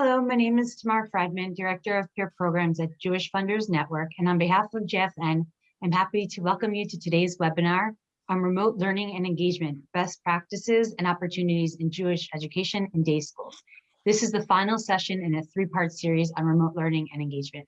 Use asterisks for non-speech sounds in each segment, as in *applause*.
Hello, my name is Tamar Friedman, Director of Peer Programs at Jewish Funders Network. And on behalf of JFN, I'm happy to welcome you to today's webinar on remote learning and engagement, best practices and opportunities in Jewish education and day schools. This is the final session in a three-part series on remote learning and engagement.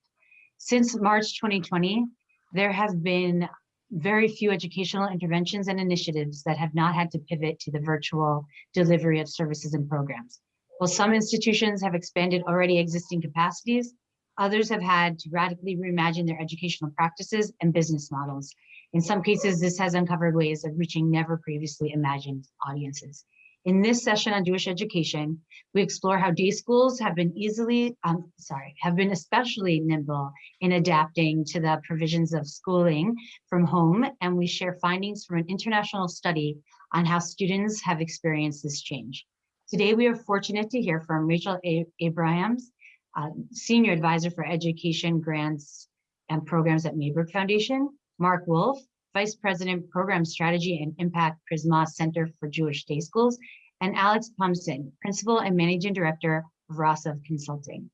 Since March 2020, there have been very few educational interventions and initiatives that have not had to pivot to the virtual delivery of services and programs. While some institutions have expanded already existing capacities, others have had to radically reimagine their educational practices and business models. In some cases, this has uncovered ways of reaching never previously imagined audiences. In this session on Jewish education, we explore how day schools have been easily, um, sorry, have been especially nimble in adapting to the provisions of schooling from home, and we share findings from an international study on how students have experienced this change. Today, we are fortunate to hear from Rachel Abrahams, uh, Senior Advisor for Education Grants and Programs at Mayberg Foundation, Mark Wolf, Vice President, Program Strategy and Impact Prizmah Center for Jewish Day Schools, and Alex Pomson, Principal and Managing Director of Rosov Consulting.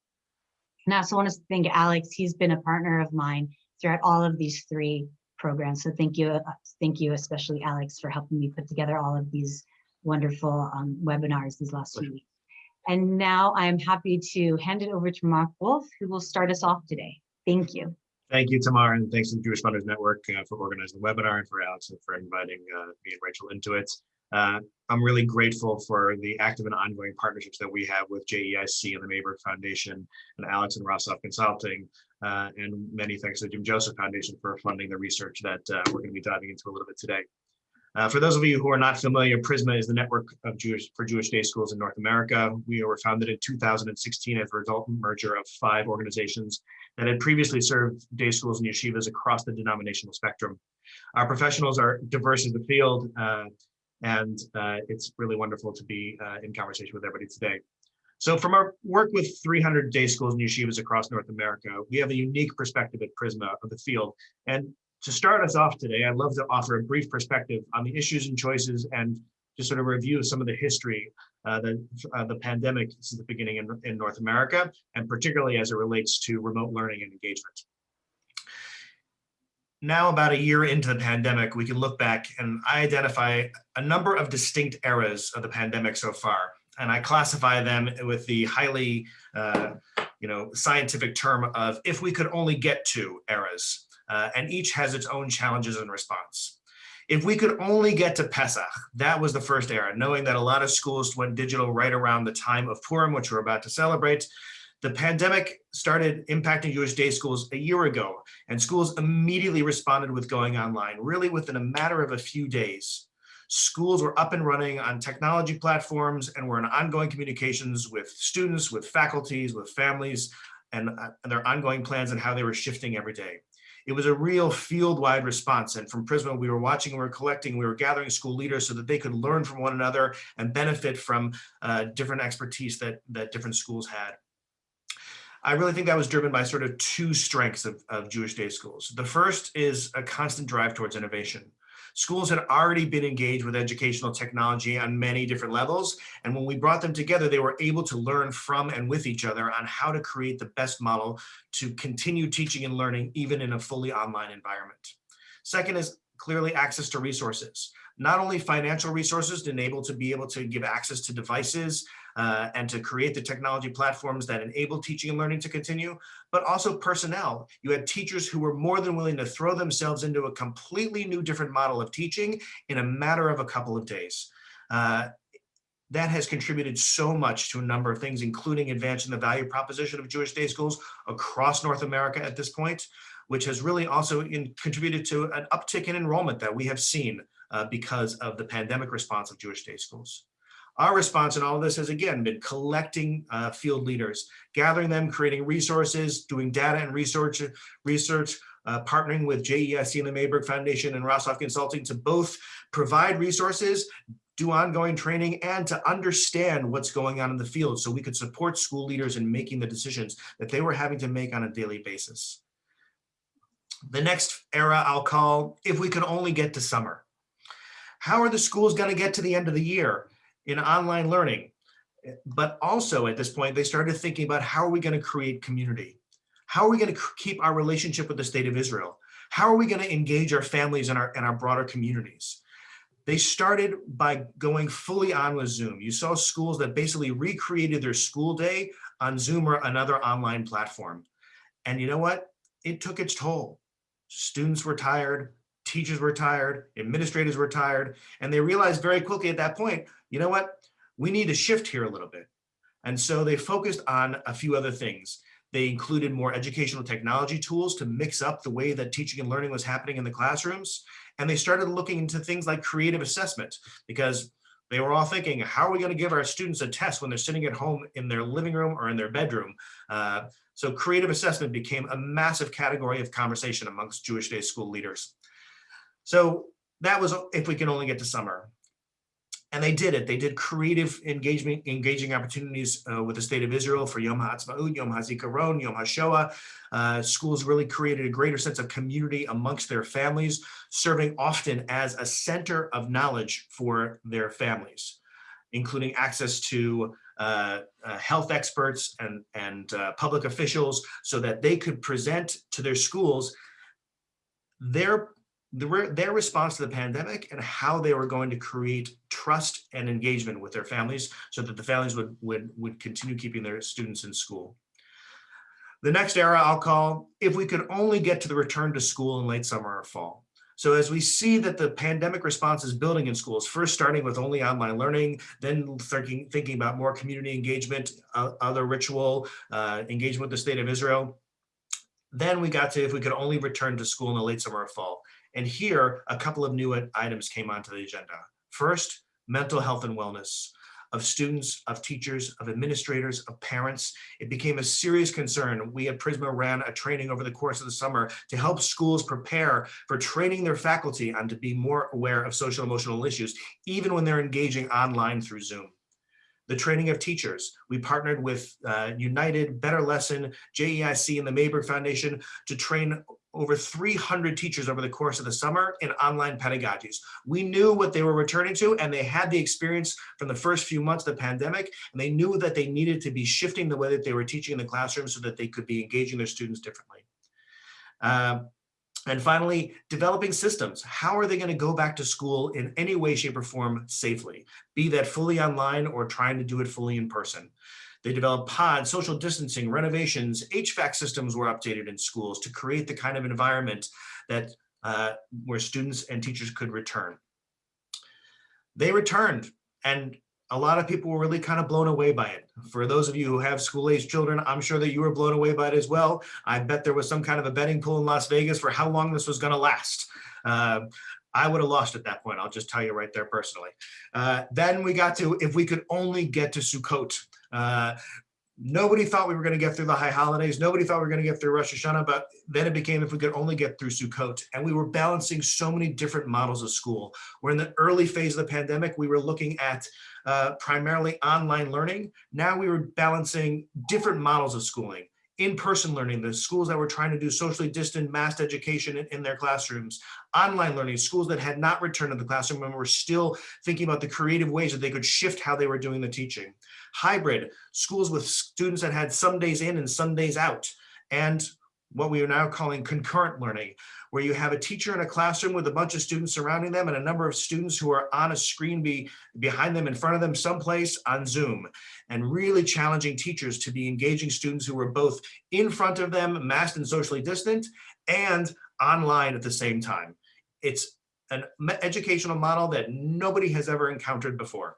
And I also want to thank Alex. He's been a partner of mine throughout all of these three programs. So thank you, uh, thank you especially Alex for helping me put together all of these wonderful um, webinars these last few weeks. And now I'm happy to hand it over to Mark Wolf, who will start us off today. Thank you. Thank you, Tamar, and thanks to the Jewish Funders Network uh, for organizing the webinar and for Alex and for inviting uh, me and Rachel into it. Uh, I'm really grateful for the active and ongoing partnerships that we have with JEIC and the Mayberg Foundation and Alex and Rosov Consulting, uh, and many thanks to the Jim Joseph Foundation for funding the research that uh, we're going to be diving into a little bit today. Uh, for those of you who are not familiar, Prizmah is the network of Jewish for Jewish day schools in North America. We were founded in 2016 as a resultant merger of five organizations that had previously served day schools and yeshivas across the denominational spectrum. Our professionals are diverse in the field, uh, and uh, it's really wonderful to be uh, in conversation with everybody today. So from our work with 300 day schools and yeshivas across North America, we have a unique perspective at Prizmah of the field. And to start us off today, I'd love to offer a brief perspective on the issues and choices and just sort of review some of the history uh, the, uh, the pandemic since the beginning in, in North America, and particularly as it relates to remote learning and engagement. Now, about a year into the pandemic, we can look back and I identify a number of distinct eras of the pandemic so far. And I classify them with the highly, uh, you know, scientific term of if we could only get to eras uh, and each has its own challenges and response. If we could only get to Pesach, that was the first era, knowing that a lot of schools went digital right around the time of Purim, which we're about to celebrate. The pandemic started impacting Jewish day schools a year ago, and schools immediately responded with going online, really within a matter of a few days. Schools were up and running on technology platforms and were in ongoing communications with students, with faculties, with families, and, uh, and their ongoing plans and how they were shifting every day it was a real field-wide response. And from Prizmah, we were watching, we were collecting, we were gathering school leaders so that they could learn from one another and benefit from uh, different expertise that, that different schools had. I really think that was driven by sort of two strengths of, of Jewish day schools. The first is a constant drive towards innovation. Schools had already been engaged with educational technology on many different levels. And when we brought them together, they were able to learn from and with each other on how to create the best model to continue teaching and learning even in a fully online environment. Second is clearly access to resources not only financial resources to enable to be able to give access to devices uh, and to create the technology platforms that enable teaching and learning to continue, but also personnel. You had teachers who were more than willing to throw themselves into a completely new different model of teaching in a matter of a couple of days. Uh, that has contributed so much to a number of things, including advancing the value proposition of Jewish day schools across North America at this point, which has really also in, contributed to an uptick in enrollment that we have seen uh, because of the pandemic response of Jewish day schools. Our response in all of this has again been collecting uh, field leaders, gathering them, creating resources, doing data and research, research uh, partnering with JEIC and the Mayberg Foundation and Rosov Consulting to both provide resources, do ongoing training, and to understand what's going on in the field so we could support school leaders in making the decisions that they were having to make on a daily basis. The next era I'll call, if we could only get to summer. How are the schools going to get to the end of the year in online learning? But also at this point, they started thinking about how are we going to create community? How are we going to keep our relationship with the state of Israel? How are we going to engage our families and our, and our broader communities? They started by going fully on with Zoom. You saw schools that basically recreated their school day on Zoom or another online platform. And you know what? It took its toll. Students were tired, teachers were tired, administrators were tired, and they realized very quickly at that point, you know what? We need to shift here a little bit. And so they focused on a few other things. They included more educational technology tools to mix up the way that teaching and learning was happening in the classrooms. And they started looking into things like creative assessment because they were all thinking, how are we going to give our students a test when they're sitting at home in their living room or in their bedroom? Uh, so creative assessment became a massive category of conversation amongst Jewish day school leaders. So that was if we can only get to summer. And they did it. They did creative engagement, engaging opportunities uh, with the state of Israel for Yom HaAtzmaut, Yom HaZikaron, Yom HaShoah. Uh, schools really created a greater sense of community amongst their families, serving often as a center of knowledge for their families, including access to uh, uh, health experts and, and uh, public officials so that they could present to their schools their the, their response to the pandemic and how they were going to create trust and engagement with their families so that the families would, would, would continue keeping their students in school. The next era I'll call, if we could only get to the return to school in late summer or fall. So as we see that the pandemic response is building in schools, first starting with only online learning, then thinking, thinking about more community engagement, uh, other ritual uh, engagement with the state of Israel, then we got to if we could only return to school in the late summer or fall. And here, a couple of new items came onto the agenda. First, mental health and wellness of students, of teachers, of administrators, of parents. It became a serious concern. We at Prizmah ran a training over the course of the summer to help schools prepare for training their faculty on to be more aware of social emotional issues, even when they're engaging online through Zoom the training of teachers. We partnered with uh, United, Better Lesson, JEIC, and the Mayberg Foundation to train over 300 teachers over the course of the summer in online pedagogies. We knew what they were returning to and they had the experience from the first few months of the pandemic and they knew that they needed to be shifting the way that they were teaching in the classroom so that they could be engaging their students differently. Uh, and finally, developing systems. How are they going to go back to school in any way, shape, or form safely? Be that fully online or trying to do it fully in person. They developed pods, social distancing, renovations, HVAC systems were updated in schools to create the kind of environment that uh, where students and teachers could return. They returned and a lot of people were really kind of blown away by it. For those of you who have school-age children, I'm sure that you were blown away by it as well. I bet there was some kind of a betting pool in Las Vegas for how long this was going to last. Uh, I would have lost at that point. I'll just tell you right there personally. Uh, then we got to, if we could only get to Sukkot. Uh, nobody thought we were going to get through the high holidays. Nobody thought we were going to get through Rosh Hashanah, but then it became if we could only get through Sukkot. And we were balancing so many different models of school. We're in the early phase of the pandemic. We were looking at uh, primarily online learning. Now we were balancing different models of schooling in-person learning, the schools that were trying to do socially distant mass education in, in, their classrooms, online learning, schools that had not returned to the classroom and were still thinking about the creative ways that they could shift how they were doing the teaching. Hybrid, schools with students that had some days in and some days out. And what we are now calling concurrent learning, where you have a teacher in a classroom with a bunch of students surrounding them and a number of students who are on a screen be, behind them, in front of them, someplace on Zoom, and really challenging teachers to be engaging students who are both in front of them, masked and socially distant, and online at the same time. It's an educational model that nobody has ever encountered before.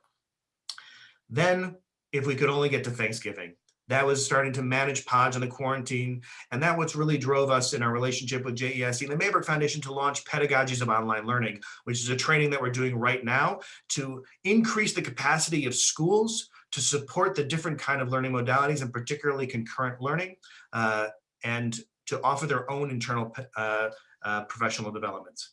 Then, if we could only get to Thanksgiving, that was starting to manage pods in the quarantine. And that what's really drove us in our relationship with JEIC and the Mayberg Foundation to launch Pedagogies of Online Learning, which is a training that we're doing right now to increase the capacity of schools to support the different kind of learning modalities and particularly concurrent learning uh, and to offer their own internal uh, uh, professional developments.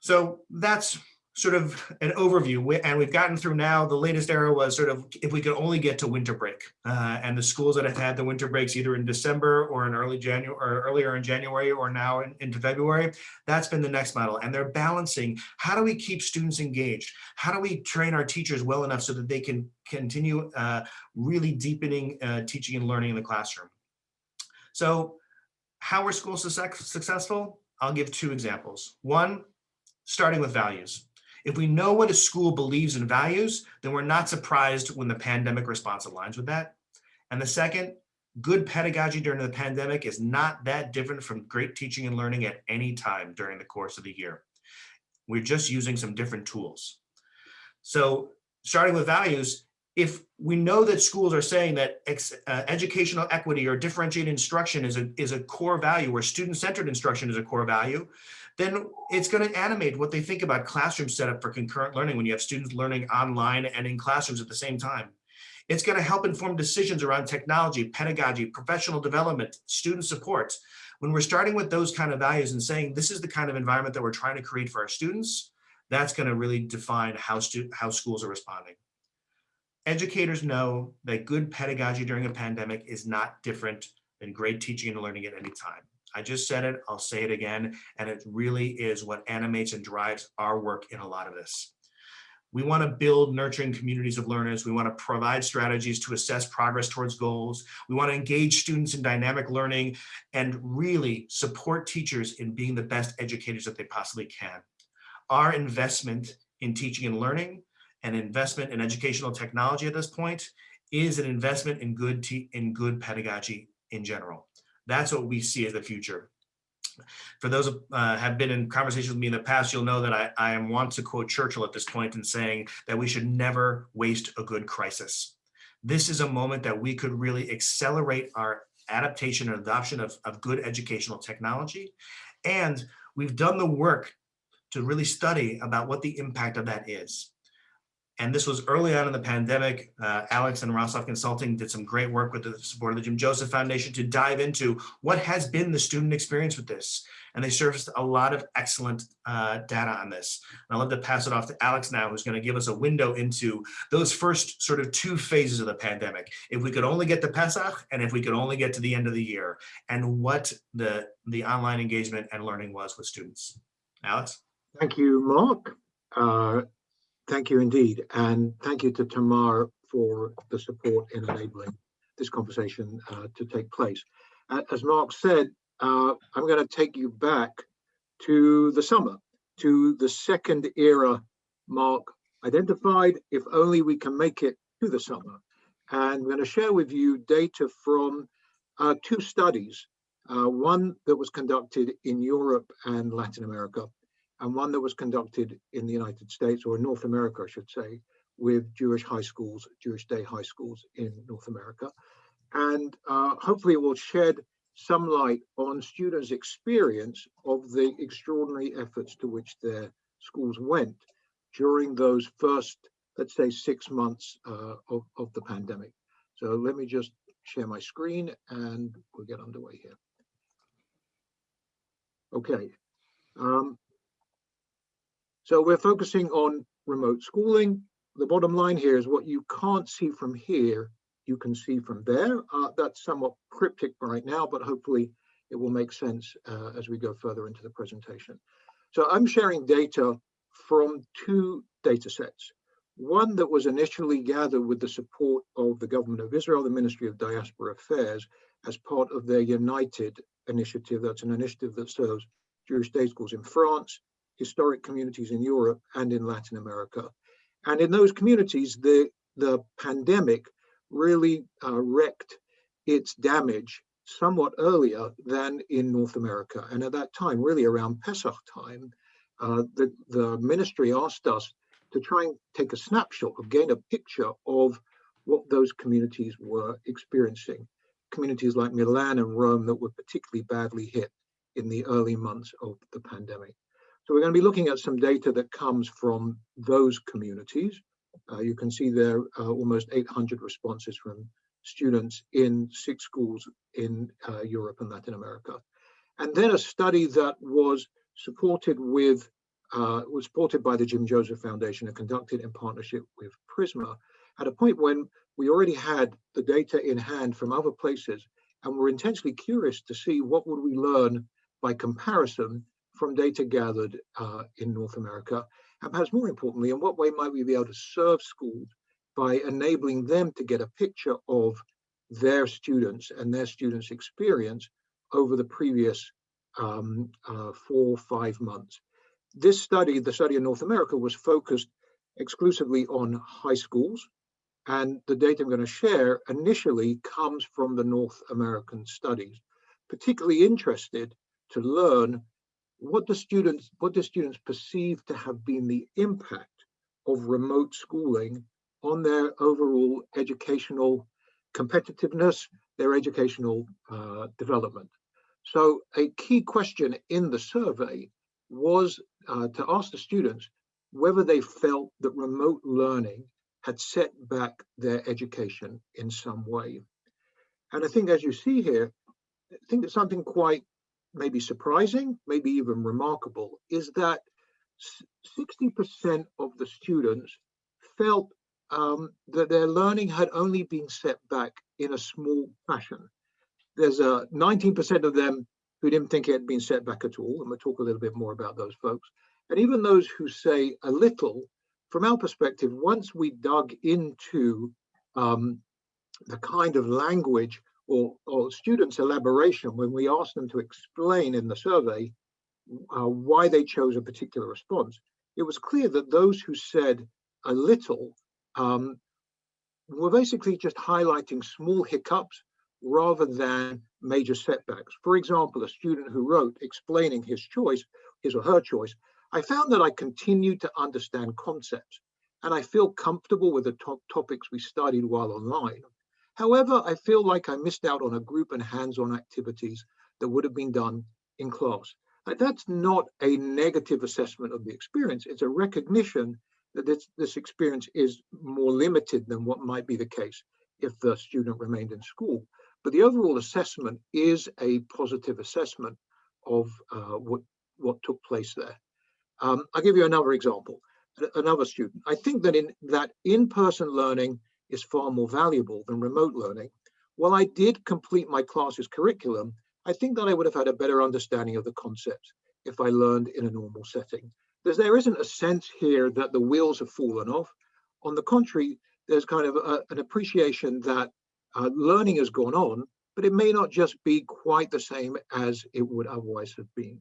So that's sort of an overview. And we've gotten through now the latest era was sort of if we could only get to winter break. Uh, and the schools that have had the winter breaks either in december or in early january or earlier in january or now in, into february that's been the next model. And they're balancing how do we keep students engaged? How do we train our teachers well enough so that they can continue uh, really deepening uh, teaching and learning in the classroom? So how are schools success- successful? I'll give two examples. One starting with values if we know what a school believes and values, then we're not surprised when the pandemic response aligns with that. And the second, good pedagogy during the pandemic is not that different from great teaching and learning at any time during the course of the year. We're just using some different tools. So starting with values, if we know that schools are saying that ex, uh, educational equity or differentiated instruction is a, is a core value, or student-centered instruction is a core value, then it's going to animate what they think about classroom setup for concurrent learning when you have students learning online and in classrooms at the same time. It's going to help inform decisions around technology, pedagogy, professional development, student support. When we're starting with those kind of values and saying this is the kind of environment that we're trying to create for our students, that's going to really define how, how schools are responding. Educators know that good pedagogy during a pandemic is not different than great teaching and learning at any time. I just said it, I'll say it again, and it really is what animates and drives our work in a lot of this. We want to build nurturing communities of learners. We want to provide strategies to assess progress towards goals. We want to engage students in dynamic learning and really support teachers in being the best educators that they possibly can. Our investment in teaching and learning and investment in educational technology at this point is an investment in good, in good pedagogy in general. That's what we see as the future. For those who uh, have been in conversations with me in the past, you'll know that I, I want to quote Churchill at this point in saying that we should never waste a good crisis. This is a moment that we could really accelerate our adaptation and adoption of, of good educational technology. And we've done the work to really study about what the impact of that is. And this was early on in the pandemic. Uh, Alex and Rosov Consulting did some great work with the support of the Jim Joseph Foundation to dive into what has been the student experience with this. And they surfaced a lot of excellent uh, data on this. And I'd love to pass it off to Alex now, who's going to give us a window into those first sort of two phases of the pandemic. If we could only get to Pesach and if we could only get to the end of the year and what the, the online engagement and learning was with students. Alex? Thank you, Mark. Uh, Thank you indeed. And thank you to Tamar for the support in enabling this conversation uh, to take place. As Mark said, uh, I'm going to take you back to the summer, to the second era Mark identified, if only we can make it to the summer. And I'm going to share with you data from uh, two studies, uh, one that was conducted in Europe and Latin America, and one that was conducted in the United States, or in North America, I should say, with Jewish high schools, Jewish day high schools in North America. And uh, hopefully it will shed some light on students' experience of the extraordinary efforts to which their schools went during those first, let's say, six months uh, of, of the pandemic. So let me just share my screen and we'll get underway here. Okay. Um, so we're focusing on remote schooling. The bottom line here is what you can't see from here, you can see from there. Uh, that's somewhat cryptic right now, but hopefully it will make sense uh, as we go further into the presentation. So I'm sharing data from two data sets. One that was initially gathered with the support of the government of Israel, the Ministry of Diaspora Affairs, as part of their United initiative. That's an initiative that serves Jewish day schools in France, historic communities in Europe and in Latin America. And in those communities, the, the pandemic really uh, wreaked its damage somewhat earlier than in North America. And at that time, really around Pesach time, uh, the, the ministry asked us to try and take a snapshot gain a picture of what those communities were experiencing. Communities like Milan and Rome that were particularly badly hit in the early months of the pandemic. So we're going to be looking at some data that comes from those communities. Uh, you can see there uh, almost 800 responses from students in six schools in uh, Europe and Latin America. And then a study that was supported with uh, was supported by the Jim Joseph Foundation and conducted in partnership with Prizmah at a point when we already had the data in hand from other places and were intensely curious to see what would we learn by comparison from data gathered uh, in North America and perhaps more importantly in what way might we be able to serve schools by enabling them to get a picture of their students and their students experience over the previous um, uh, four five months? This study the study in North America was focused exclusively on high schools and the data I'm going to share initially comes from the North American studies, particularly interested to learn what the students what the students perceive to have been the impact of remote schooling on their overall educational competitiveness, their educational uh, development. So a key question in the survey was uh, to ask the students whether they felt that remote learning had set back their education in some way. And I think as you see here, I think that something quite maybe surprising, maybe even remarkable, is that 60% of the students felt um, that their learning had only been set back in a small fashion. There's a 19% of them who didn't think it had been set back at all, and we'll talk a little bit more about those folks. And even those who say a little from our perspective, once we dug into um, the kind of language or, or, students' elaboration, when we asked them to explain in the survey uh, why they chose a particular response, it was clear that those who said a little um, were basically just highlighting small hiccups rather than major setbacks. For example, a student who wrote explaining his choice, his or her choice, I found that I continued to understand concepts and I feel comfortable with the top topics we studied while online. However, I feel like I missed out on a group and hands-on activities that would have been done in class. that's not a negative assessment of the experience. It's a recognition that this, this experience is more limited than what might be the case if the student remained in school. But the overall assessment is a positive assessment of uh, what, what took place there. Um, I'll give you another example, another student. I think that in that in-person learning is far more valuable than remote learning. While I did complete my class's curriculum, I think that I would have had a better understanding of the concepts if I learned in a normal setting. There's, there isn't a sense here that the wheels have fallen off. On the contrary, there's kind of a, an appreciation that uh, learning has gone on, but it may not just be quite the same as it would otherwise have been.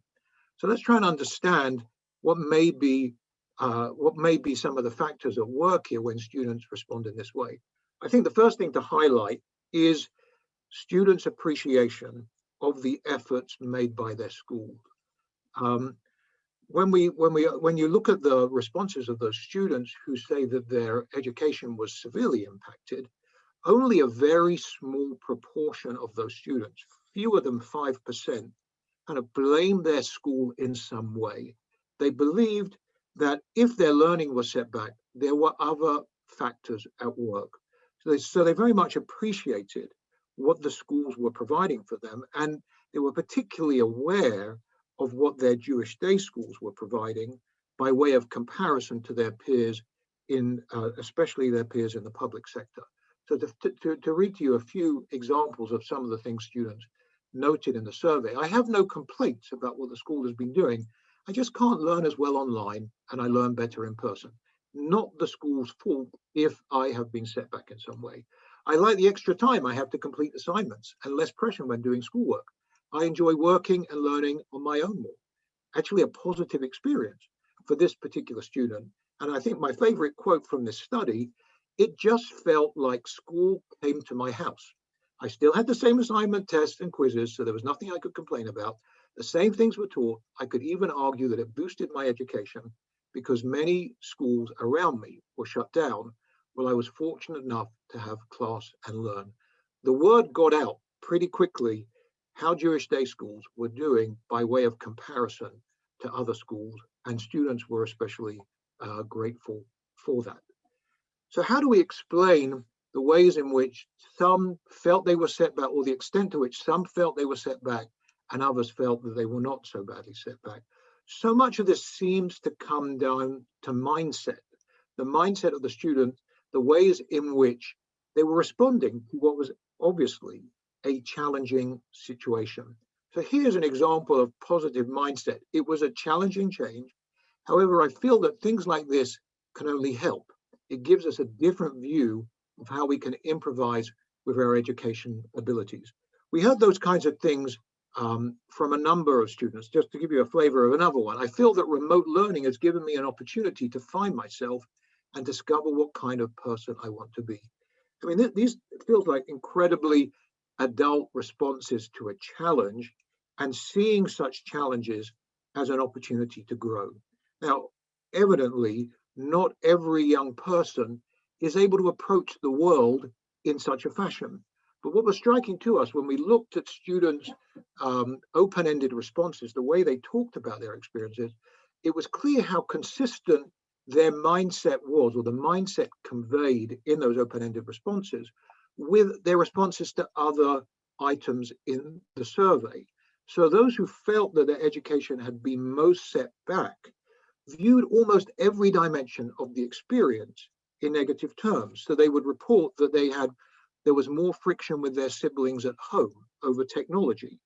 So let's try and understand what may be uh, what may be some of the factors at work here when students respond in this way. I think the first thing to highlight is students' appreciation of the efforts made by their school. Um, when we when we when you look at the responses of those students who say that their education was severely impacted, only a very small proportion of those students, fewer than five percent, kind of blame their school in some way they believed that if their learning was set back, there were other factors at work. So they, so they very much appreciated what the schools were providing for them, and they were particularly aware of what their Jewish day schools were providing by way of comparison to their peers in, uh, especially their peers in the public sector. So to, to, to read to you a few examples of some of the things students noted in the survey, I have no complaints about what the school has been doing I just can't learn as well online and I learn better in person. Not the school's fault if I have been set back in some way. I like the extra time I have to complete assignments and less pressure when doing schoolwork. I enjoy working and learning on my own more. Actually a positive experience for this particular student. And I think my favorite quote from this study, it just felt like school came to my house. I still had the same assignment, tests and quizzes, so there was nothing I could complain about, the same things were taught. I could even argue that it boosted my education because many schools around me were shut down while I was fortunate enough to have class and learn. The word got out pretty quickly how Jewish day schools were doing by way of comparison to other schools, and students were especially uh, grateful for that. So how do we explain the ways in which some felt they were set back or the extent to which some felt they were set back and others felt that they were not so badly set back. so much of this seems to come down to mindset, the mindset of the student, the ways in which they were responding to what was obviously a challenging situation. So here's an example of positive mindset. It was a challenging change. However, I feel that things like this can only help. It gives us a different view of how we can improvise with our education abilities. We heard those kinds of things um, from a number of students. Just to give you a flavor of another one, I feel that remote learning has given me an opportunity to find myself and discover what kind of person I want to be. I mean, th these feels like incredibly adult responses to a challenge and seeing such challenges as an opportunity to grow. Now, evidently, not every young person is able to approach the world in such a fashion. But what was striking to us when we looked at students' um, open-ended responses, the way they talked about their experiences, it was clear how consistent their mindset was, or the mindset conveyed in those open-ended responses, with their responses to other items in the survey. So those who felt that their education had been most set back viewed almost every dimension of the experience in negative terms. So they would report that they had there was more friction with their siblings at home over technology,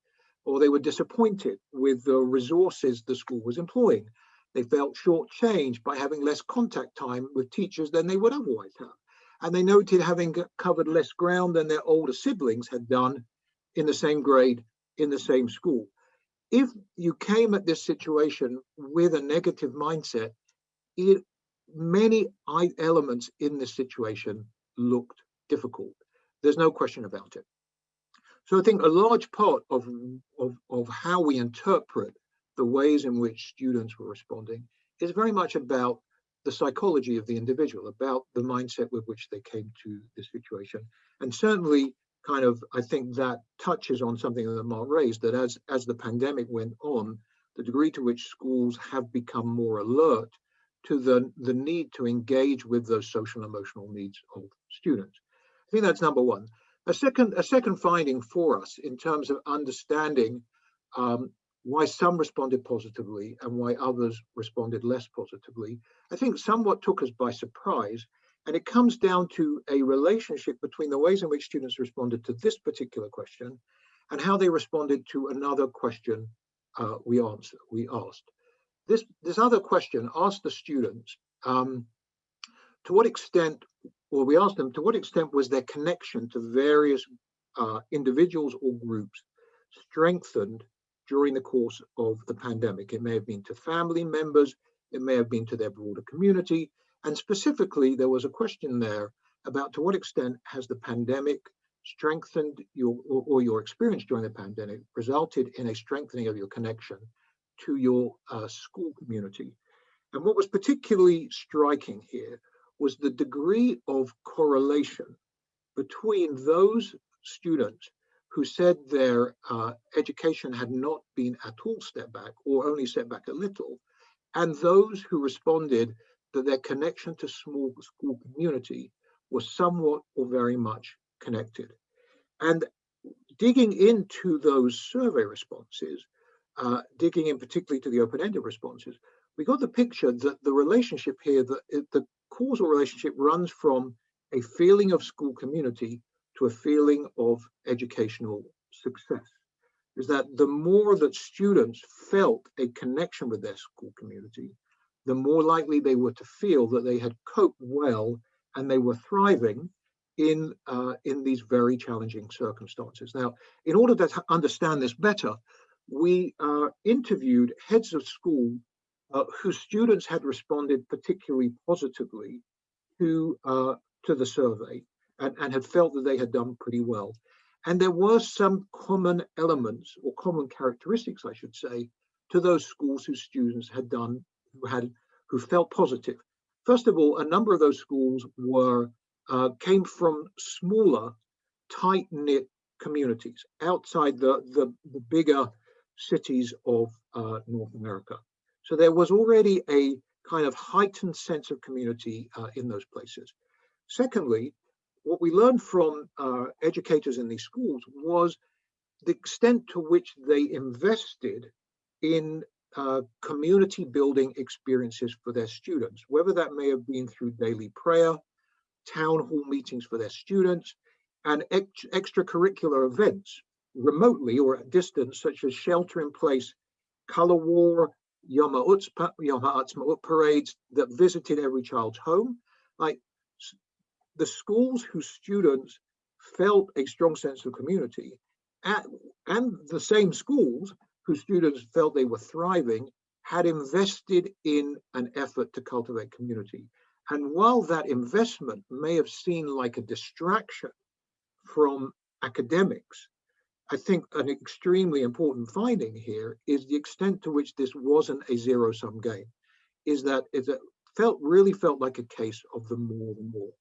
or they were disappointed with the resources the school was employing. They felt shortchanged by having less contact time with teachers than they would otherwise have. And they noted having covered less ground than their older siblings had done in the same grade in the same school. If you came at this situation with a negative mindset, it, many elements in this situation looked difficult. There's no question about it. So I think a large part of, of, of how we interpret the ways in which students were responding is very much about the psychology of the individual, about the mindset with which they came to this situation. And certainly kind of, I think that touches on something that Mark raised, that as, as the pandemic went on, the degree to which schools have become more alert to the, the need to engage with those social emotional needs of students. Think that's number one. A second, a second finding for us in terms of understanding um, why some responded positively and why others responded less positively, I think somewhat took us by surprise. And it comes down to a relationship between the ways in which students responded to this particular question and how they responded to another question uh, we, answer, we asked. This, this other question asked the students, um, to what extent well, we asked them to what extent was their connection to various uh, individuals or groups strengthened during the course of the pandemic. It may have been to family members, it may have been to their broader community, and specifically there was a question there about to what extent has the pandemic strengthened your or, or your experience during the pandemic resulted in a strengthening of your connection to your uh, school community. And what was particularly striking here was the degree of correlation between those students who said their uh, education had not been at all step back or only step back a little, and those who responded that their connection to small school community was somewhat or very much connected. And digging into those survey responses, uh, digging in particularly to the open-ended responses, we got the picture that the relationship here, that the causal relationship runs from a feeling of school community to a feeling of educational success. Is that the more that students felt a connection with their school community, the more likely they were to feel that they had coped well and they were thriving in uh, in these very challenging circumstances. Now, in order to understand this better, we uh, interviewed heads of school uh, whose students had responded particularly positively to, uh, to the survey and, and had felt that they had done pretty well. And there were some common elements or common characteristics, I should say, to those schools whose students had done, who had, who felt positive. First of all, a number of those schools were, uh, came from smaller, tight-knit communities outside the, the, the bigger cities of uh, North America. So there was already a kind of heightened sense of community uh, in those places. Secondly, what we learned from uh, educators in these schools was the extent to which they invested in uh, community building experiences for their students, whether that may have been through daily prayer, town hall meetings for their students, and ex extracurricular events remotely or at distance, such as shelter in place, color war, Yom Ha'atzmaut parades that visited every child's home. Like the schools whose students felt a strong sense of community and, and the same schools whose students felt they were thriving had invested in an effort to cultivate community. And while that investment may have seemed like a distraction from academics, I think an extremely important finding here is the extent to which this wasn't a zero sum game, is that it felt really felt like a case of the more the more.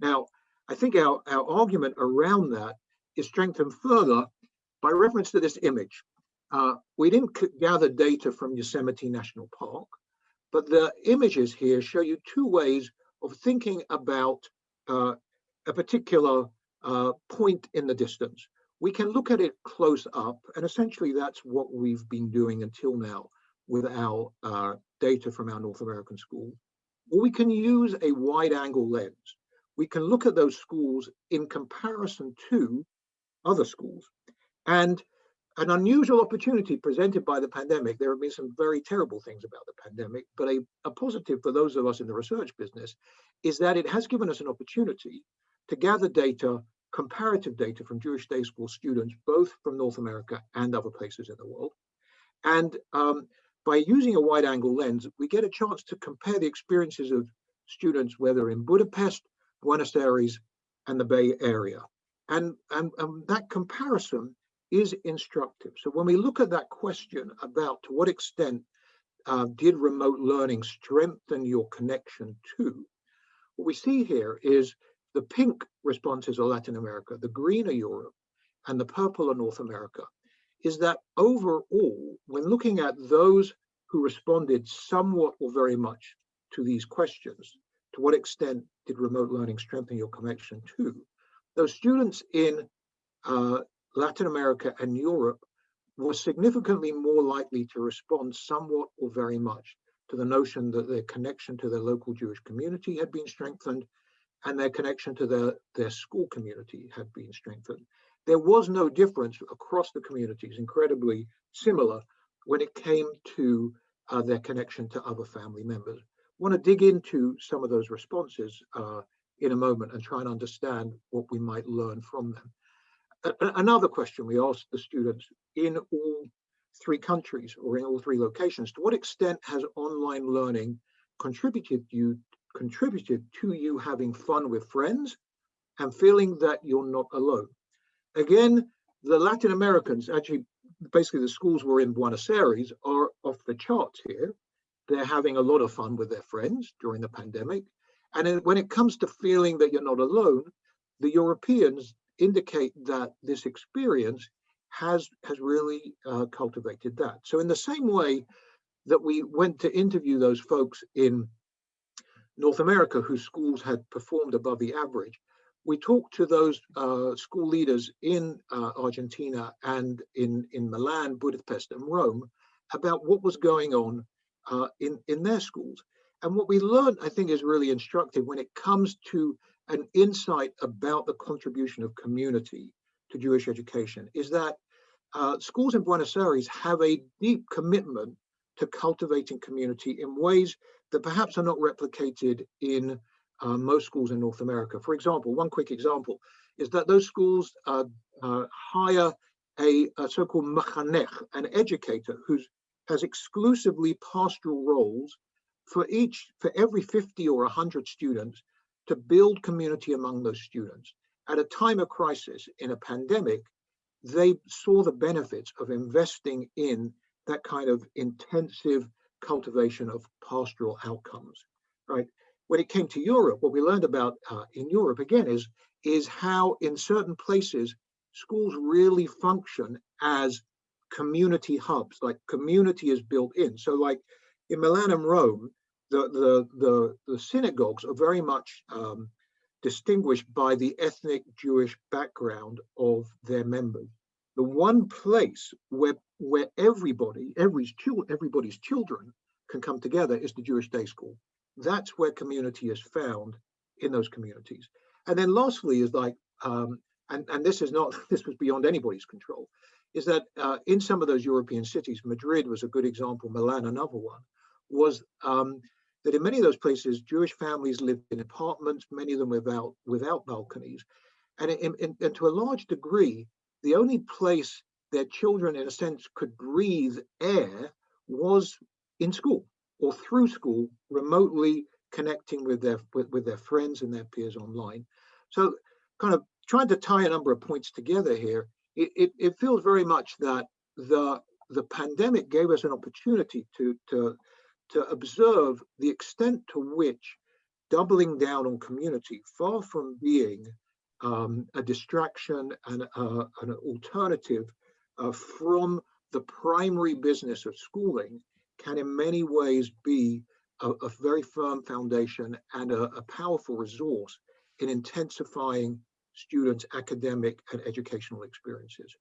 Now, I think our, our argument around that is strengthened further by reference to this image. Uh, we didn't gather data from Yosemite National Park, but the images here show you two ways of thinking about uh, a particular uh, point in the distance we can look at it close up, and essentially that's what we've been doing until now with our uh, data from our North American school. Or we can use a wide angle lens. We can look at those schools in comparison to other schools. And an unusual opportunity presented by the pandemic, there have been some very terrible things about the pandemic, but a, a positive for those of us in the research business is that it has given us an opportunity to gather data comparative data from Jewish day school students, both from North America and other places in the world. And um, by using a wide angle lens, we get a chance to compare the experiences of students, whether in Budapest, Buenos Aires, and the Bay Area. And, and, and that comparison is instructive. So when we look at that question about to what extent uh, did remote learning strengthen your connection to, what we see here is the pink responses are Latin America, the green are Europe, and the purple are North America, is that overall, when looking at those who responded somewhat or very much to these questions, to what extent did remote learning strengthen your connection to, those students in uh, Latin America and Europe were significantly more likely to respond somewhat or very much to the notion that their connection to their local Jewish community had been strengthened and their connection to their, their school community had been strengthened. There was no difference across the communities, incredibly similar when it came to uh, their connection to other family members. I want to dig into some of those responses uh, in a moment and try and understand what we might learn from them. A another question we asked the students in all three countries or in all three locations, to what extent has online learning contributed you contributed to you having fun with friends and feeling that you're not alone. Again, the Latin Americans, actually, basically the schools were in Buenos Aires are off the charts here. They're having a lot of fun with their friends during the pandemic. And when it comes to feeling that you're not alone, the Europeans indicate that this experience has, has really uh, cultivated that. So in the same way that we went to interview those folks in North America whose schools had performed above the average. We talked to those uh, school leaders in uh, Argentina and in, in Milan, Budapest, and Rome about what was going on uh, in, in their schools. And what we learned, I think, is really instructive when it comes to an insight about the contribution of community to Jewish education is that uh, schools in Buenos Aires have a deep commitment to cultivating community in ways that perhaps are not replicated in uh, most schools in North America. For example, one quick example is that those schools uh, uh, hire a, a so-called machanech, an educator who has exclusively pastoral roles for each, for every 50 or 100 students to build community among those students. At a time of crisis in a pandemic, they saw the benefits of investing in that kind of intensive cultivation of pastoral outcomes, right? When it came to Europe, what we learned about uh, in Europe again is, is how in certain places, schools really function as community hubs, like community is built in. So like in Milan and Rome, the, the, the, the synagogues are very much um, distinguished by the ethnic Jewish background of their members. The one place where where everybody, every everybody's children can come together is the Jewish day school. That's where community is found in those communities. And then lastly is like, um, and, and this is not, *laughs* this was beyond anybody's control, is that uh, in some of those European cities, Madrid was a good example, Milan another one, was um, that in many of those places, Jewish families lived in apartments, many of them without, without balconies. And, and to a large degree, the only place their children, in a sense, could breathe air was in school or through school, remotely connecting with their with, with their friends and their peers online. So kind of trying to tie a number of points together here, it, it, it feels very much that the the pandemic gave us an opportunity to to to observe the extent to which doubling down on community, far from being um, a distraction and uh, an alternative uh, from the primary business of schooling, can in many ways be a, a very firm foundation and a, a powerful resource in intensifying students' academic and educational experiences.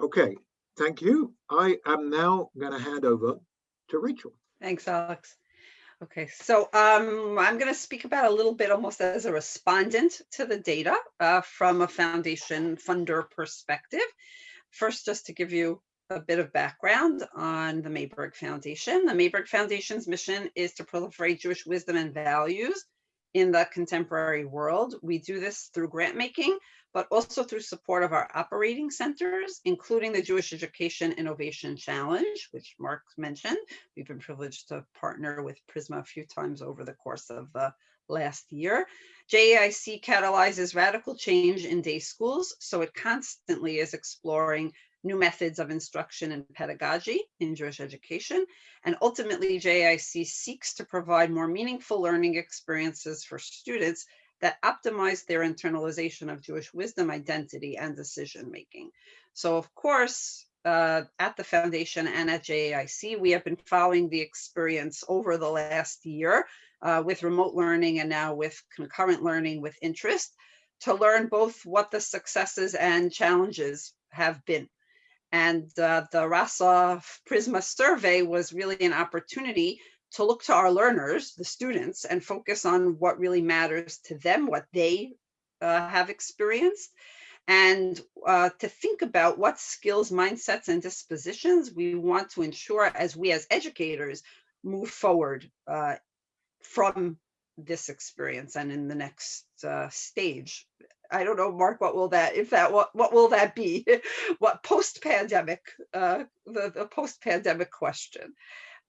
Okay, thank you. I am now going to hand over to Rachel. Thanks, Alex. Okay, so um, I'm going to speak about a little bit almost as a respondent to the data uh, from a foundation funder perspective. First, just to give you a bit of background on the Mayberg Foundation. The Mayberg Foundation's mission is to proliferate Jewish wisdom and values in the contemporary world. We do this through grant making, but also through support of our operating centers, including the Jewish Education Innovation Challenge, which Mark mentioned. We've been privileged to partner with Prizmah a few times over the course of the last year. JAIC catalyzes radical change in day schools, so it constantly is exploring new methods of instruction and pedagogy in Jewish education. And ultimately, JAIC seeks to provide more meaningful learning experiences for students that optimize their internalization of Jewish wisdom, identity, and decision making. So, of course, uh, at the foundation and at JAIC, we have been following the experience over the last year uh, with remote learning and now with concurrent learning with interest to learn both what the successes and challenges have been. And uh, the Rosov Prizmah survey was really an opportunity to look to our learners, the students, and focus on what really matters to them, what they uh, have experienced, and uh, to think about what skills, mindsets, and dispositions we want to ensure as we as educators move forward uh, from this experience and in the next uh, stage I don't know, Mark, what will that, if that, what, what will that be? *laughs* what post-pandemic, uh, the, the post-pandemic question.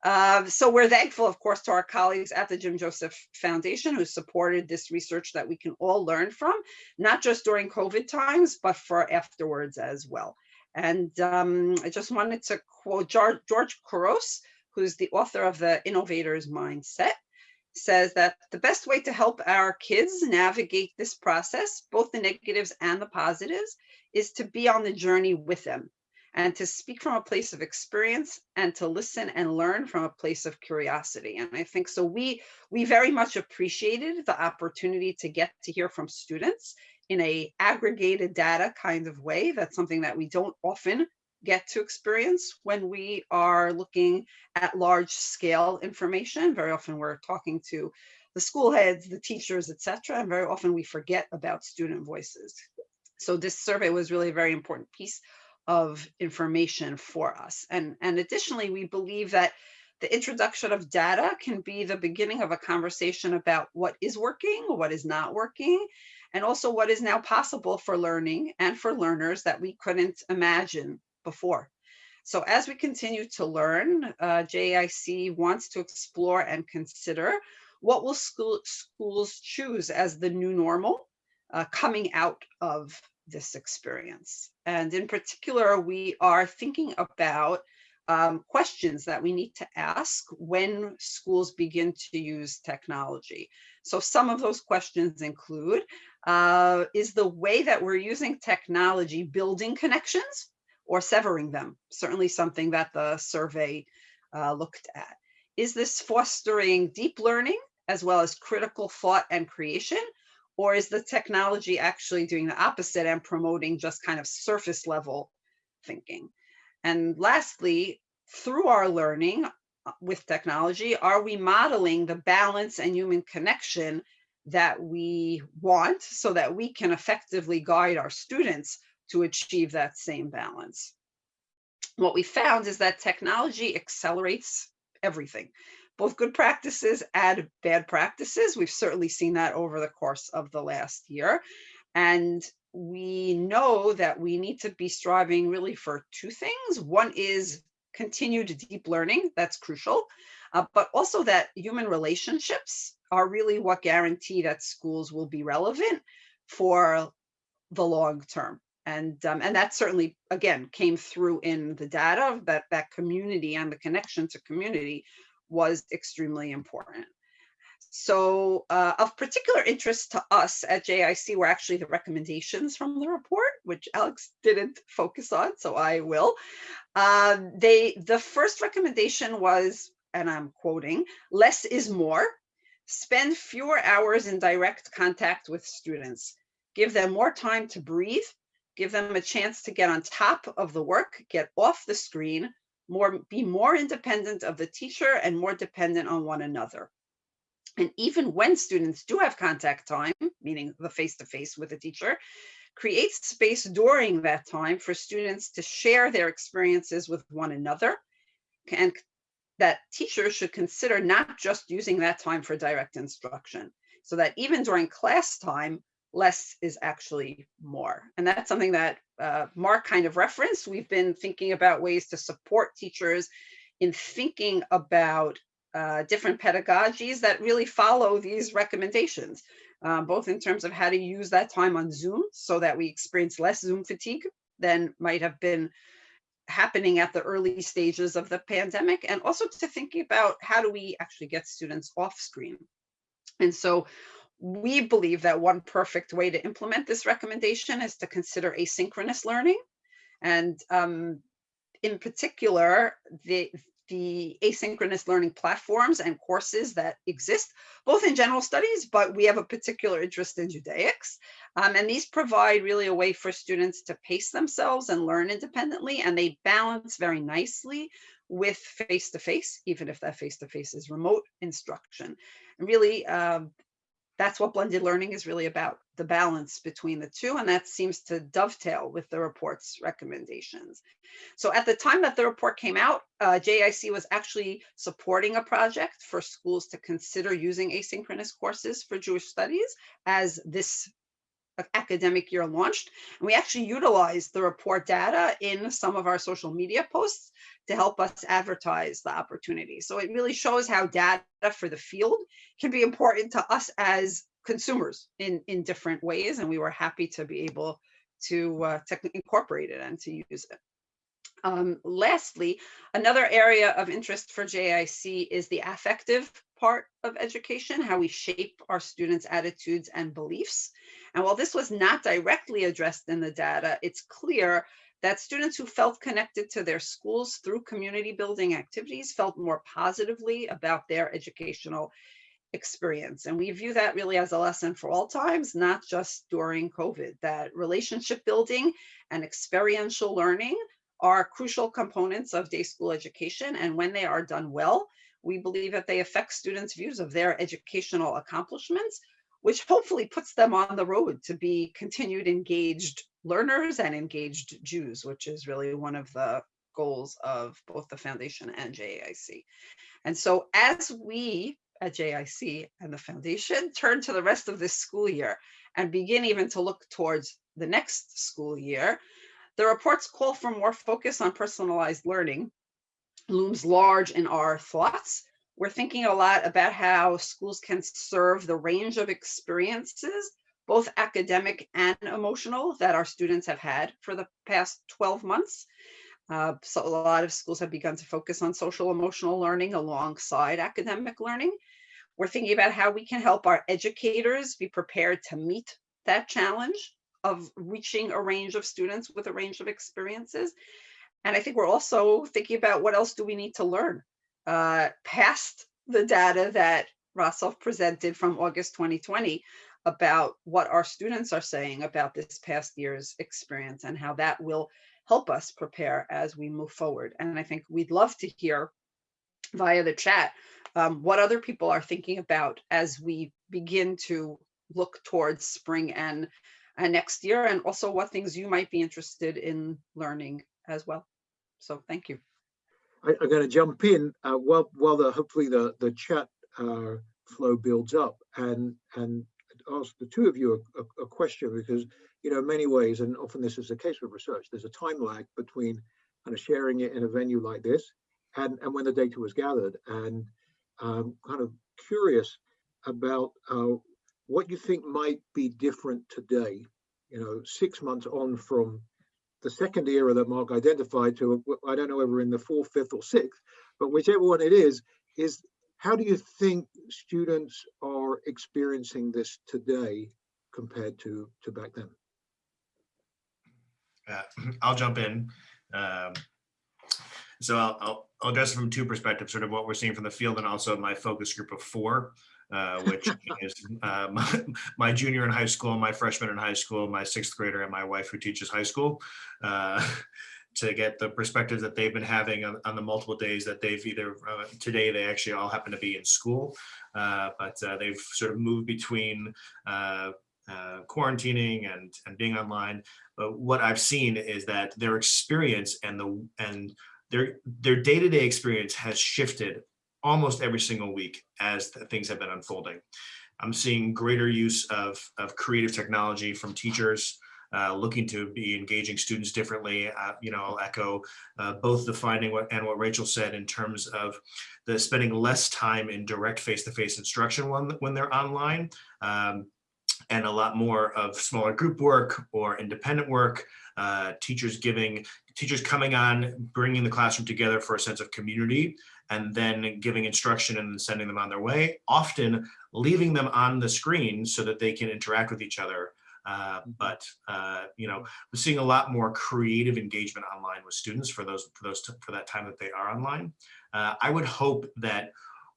Um, so we're thankful, of course, to our colleagues at the Jim Joseph Foundation who supported this research that we can all learn from, not just during COVID times, but for afterwards as well. And um, I just wanted to quote George, Couros, who's the author of The Innovator's Mindset says that the best way to help our kids navigate this process, both the negatives and the positives, is to be on the journey with them and to speak from a place of experience and to listen and learn from a place of curiosity. And I think so we we very much appreciated the opportunity to get to hear from students in a aggregated data kind of way. That's something that we don't often get to experience when we are looking at large scale information. Very often we're talking to the school heads, the teachers, etc. And very often we forget about student voices. So this survey was really a very important piece of information for us. And, and additionally, we believe that the introduction of data can be the beginning of a conversation about what is working, what is not working, and also what is now possible for learning and for learners that we couldn't imagine before. So as we continue to learn, uh, JIC wants to explore and consider what will school, schools choose as the new normal uh, coming out of this experience. And in particular, we are thinking about um, questions that we need to ask when schools begin to use technology. So some of those questions include, uh, is the way that we're using technology building connections or severing them, certainly something that the survey uh, looked at. Is this fostering deep learning as well as critical thought and creation? Or is the technology actually doing the opposite and promoting just kind of surface level thinking? And lastly, through our learning uh, with technology, are we modeling the balance and human connection that we want so that we can effectively guide our students to achieve that same balance? What we found is that technology accelerates everything both good practices and bad practices. We've certainly seen that over the course of the last year. And we know that we need to be striving really for two things. One is continued deep learning, that's crucial, uh, but also that human relationships are really what guarantee that schools will be relevant for the long term. And, um, and that certainly, again, came through in the data that that community and the connection to community was extremely important. So uh, of particular interest to us at JIC were actually the recommendations from the report, which Alex didn't focus on, so I will. Um, they, the first recommendation was, and I'm quoting, less is more. Spend fewer hours in direct contact with students. Give them more time to breathe. Give them a chance to get on top of the work, get off the screen, more be more independent of the teacher and more dependent on one another. And even when students do have contact time, meaning the face-to-face -face with a teacher, create space during that time for students to share their experiences with one another. And that teachers should consider not just using that time for direct instruction, so that even during class time, less is actually more. And that's something that uh, Mark kind of referenced. We've been thinking about ways to support teachers in thinking about uh, different pedagogies that really follow these recommendations, um, both in terms of how to use that time on Zoom so that we experience less Zoom fatigue than might have been happening at the early stages of the pandemic, and also to thinking about how do we actually get students off screen. And so we believe that one perfect way to implement this recommendation is to consider asynchronous learning. And um, in particular, the, the asynchronous learning platforms and courses that exist, both in general studies, but we have a particular interest in Judaics. Um, and these provide really a way for students to pace themselves and learn independently, and they balance very nicely with face-to-face, -face, even if that face-to-face -face is remote instruction. And really, um, that's what blended learning is really about, the balance between the two. And that seems to dovetail with the report's recommendations. So at the time that the report came out, uh, JIC was actually supporting a project for schools to consider using asynchronous courses for Jewish studies as this academic year launched. And we actually utilized the report data in some of our social media posts to help us advertise the opportunity. So it really shows how data for the field can be important to us as consumers in, in different ways. And we were happy to be able to, uh, to incorporate it and to use it. Um, lastly, another area of interest for JIC is the affective part of education, how we shape our students' attitudes and beliefs. And while this was not directly addressed in the data, it's clear that students who felt connected to their schools through community building activities felt more positively about their educational experience. And we view that really as a lesson for all times, not just during COVID, that relationship building and experiential learning are crucial components of day school education. And when they are done well, we believe that they affect students' views of their educational accomplishments, which hopefully puts them on the road to be continued engaged learners and engaged Jews, which is really one of the goals of both the foundation and JIC. And so as we at JIC and the foundation turn to the rest of this school year and begin even to look towards the next school year, the report's call for more focus on personalized learning looms large in our thoughts. We're thinking a lot about how schools can serve the range of experiences both academic and emotional that our students have had for the past 12 months. Uh, so a lot of schools have begun to focus on social emotional learning alongside academic learning. We're thinking about how we can help our educators be prepared to meet that challenge of reaching a range of students with a range of experiences. And I think we're also thinking about what else do we need to learn uh, past the data that Rosov presented from August 2020 about what our students are saying about this past year's experience and how that will help us prepare as we move forward. And I think we'd love to hear via the chat um, what other people are thinking about as we begin to look towards spring and, and next year, and also what things you might be interested in learning as well. So thank you. I, I'm going to jump in uh, while while the hopefully the the chat uh, flow builds up and and ask the two of you a, a, a question because you know in many ways and often this is the case with research there's a time lag between kind of sharing it in a venue like this and and when the data was gathered. And um, kind of curious about uh, what you think might be different today you know six months on from the second era that Mark identified to, I don't know whether in the fourth, fifth, or sixth, but whichever one it is, is how do you think students are experiencing this today compared to, to back then? Uh, *clears throat* I'll jump in. Um, so I'll, I'll, I'll address it from two perspectives, sort of what we're seeing from the field and also my focus group of four, uh, which is uh, my, my, junior in high school, my freshman in high school, my sixth grader, and my wife who teaches high school. Uh, *laughs* to get the perspectives that they've been having on, on the multiple days that they've either uh, today they actually all happen to be in school uh, but uh, they've sort of moved between quarantining and and being online but what i've seen is that their experience and the and their their day-to-day -day experience has shifted almost every single week as things have been unfolding i'm seeing greater use of of creative technology from teachers uh, looking to be engaging students differently. Uh, you know, I'll echo uh, both the finding what, and what Rachel said in terms of the spending less time in direct face-to-face -face instruction when, when they're online. Um, and a lot more of smaller group work or independent work, uh, teachers giving, teachers coming on, bringing the classroom together for a sense of community, and then giving instruction and sending them on their way, often leaving them on the screen so that they can interact with each other uh, but uh, you know, we're seeing a lot more creative engagement online with students for those for those for that time that they are online. Uh, I would hope that